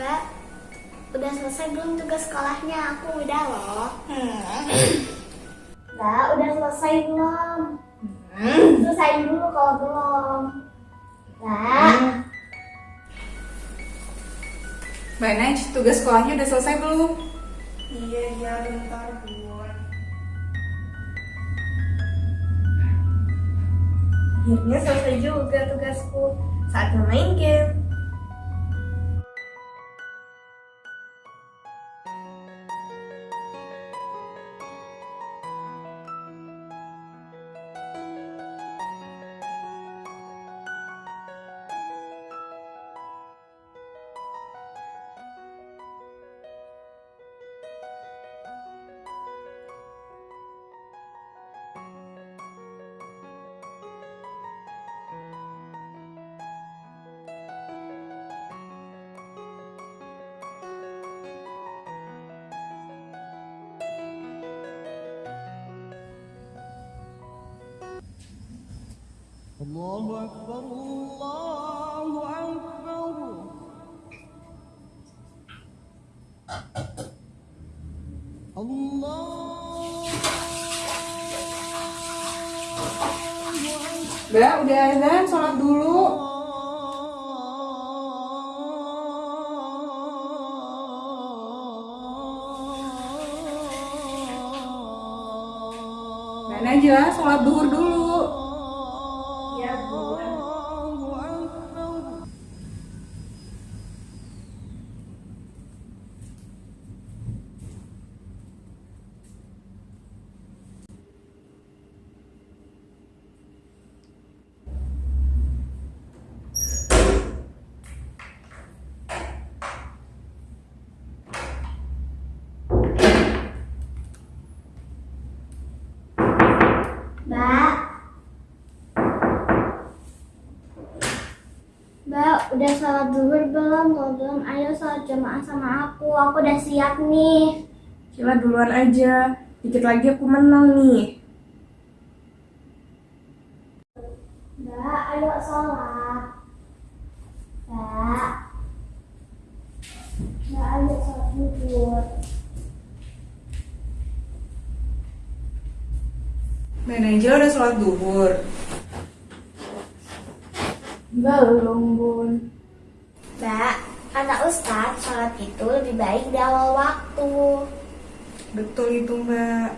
Mbak, udah selesai belum tugas sekolahnya? Aku udah loh. Mbak, udah selesai belum? Selesai dulu kalau belum. Mbak, Mbak Naj, tugas sekolahnya udah selesai belum? Iya, iya, bentar, Bun. Akhirnya selesai juga tugasku. Saatnya main game. الله أكبر الله أكبر الله Mbak, udah azan, sholat dulu. Mbak Najla, sholat duhur dulu. Iya, Bun. Mbak. Mbak, udah sholat zuhur belum? Kalau belum, ayo sholat jamaah sama aku. Aku udah siap nih. Cila duluan aja. Dikit lagi aku menang nih. Mbak, ayo sholat. Mbak. Mbak, ayo sholat zuhur. Mbak udah sholat duhur. Belum, Bun. Mbak, kata Ustadz, sholat itu lebih baik di awal waktu. Betul itu Mbak.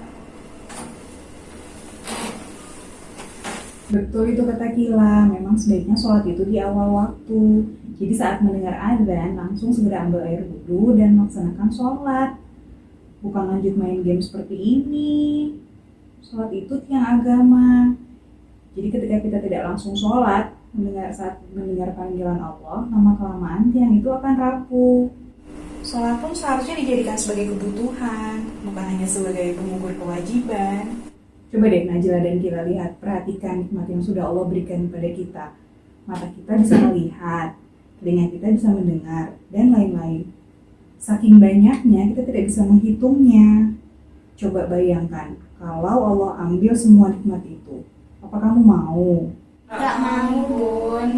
Betul itu kata Kila, memang sebaiknya sholat itu di awal waktu. Jadi saat mendengar azan, langsung segera ambil air wudhu dan melaksanakan sholat. Bukan lanjut main game seperti ini. Sholat itu tiang agama. Jadi ketika kita tidak langsung sholat, mendengar saat mendengar panggilan Allah, lama kelamaan tiang itu akan rapuh. Sholat pun seharusnya dijadikan sebagai kebutuhan, bukan hanya sebagai pengukur kewajiban. Coba deh Najla dan Kila lihat, perhatikan nikmat yang sudah Allah berikan kepada kita. Mata kita bisa melihat, telinga kita bisa mendengar, dan lain-lain. Saking banyaknya, kita tidak bisa menghitungnya. Coba bayangkan, kalau Allah ambil semua nikmat itu, apa kamu mau? Gak mau, Bun.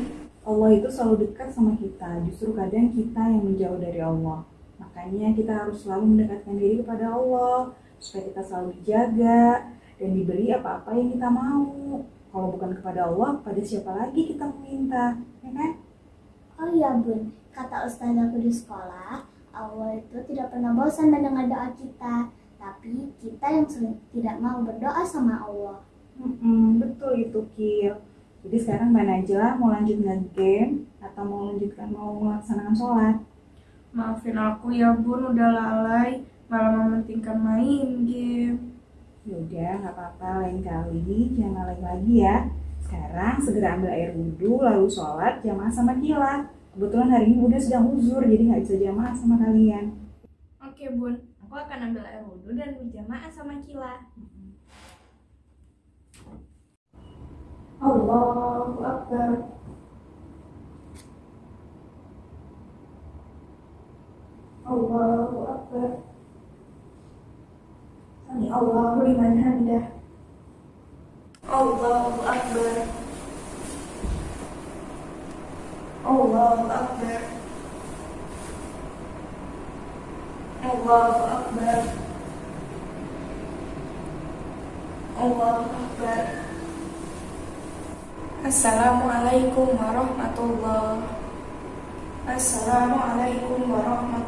Allah itu selalu dekat sama kita, justru kadang kita yang menjauh dari Allah. Makanya kita harus selalu mendekatkan diri kepada Allah, supaya kita selalu dijaga dan diberi apa-apa yang kita mau. Kalau bukan kepada Allah, pada siapa lagi kita meminta, ya kan? Oh iya, Bun. Kata Ustaz aku di sekolah, Allah itu tidak pernah bosan mendengar doa kita. Tapi kita yang sering tidak mau berdoa sama Allah. Mm-mm, betul itu, Kil. Jadi sekarang Mbak Najla mau lanjut nge-game atau mau lanjutkan mau melaksanakan sholat? Maafin aku ya, Bun. Udah lalai. Malah mementingkan main game. Ya udah, nggak apa-apa lain kali jangan lalai lagi ya. Sekarang segera ambil air wudhu lalu sholat jamaah sama Kila. Kebetulan hari ini udah sedang uzur jadi nggak bisa jamaah sama kalian. Oke, Bun. Aku akan ambil air wudhu dan berjamaah sama Kila. Allahu Akbar. Allahu Akbar. Sami Allahu liman hamidah. Allahu Akbar. Allahu Akbar. Allahu Akbar Allahu Akbar Assalamualaikum warahmatullahi Assalamualaikum warahmatullahi